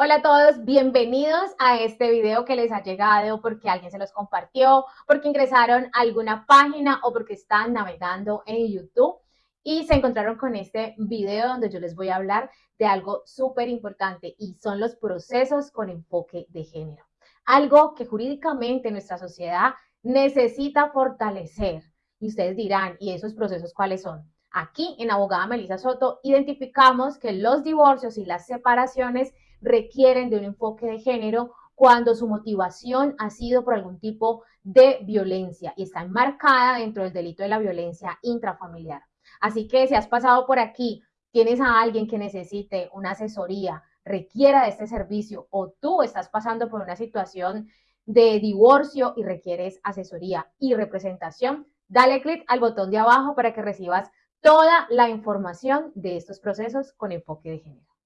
Hola a todos, bienvenidos a este video que les ha llegado porque alguien se los compartió, porque ingresaron a alguna página o porque están navegando en YouTube y se encontraron con este video donde yo les voy a hablar de algo súper importante y son los procesos con enfoque de género. Algo que jurídicamente nuestra sociedad necesita fortalecer. Y ustedes dirán, ¿y esos procesos cuáles son? Aquí en Abogada Melissa Soto identificamos que los divorcios y las separaciones requieren de un enfoque de género cuando su motivación ha sido por algún tipo de violencia y está enmarcada dentro del delito de la violencia intrafamiliar. Así que si has pasado por aquí, tienes a alguien que necesite una asesoría, requiera de este servicio o tú estás pasando por una situación de divorcio y requieres asesoría y representación, dale clic al botón de abajo para que recibas toda la información de estos procesos con enfoque de género.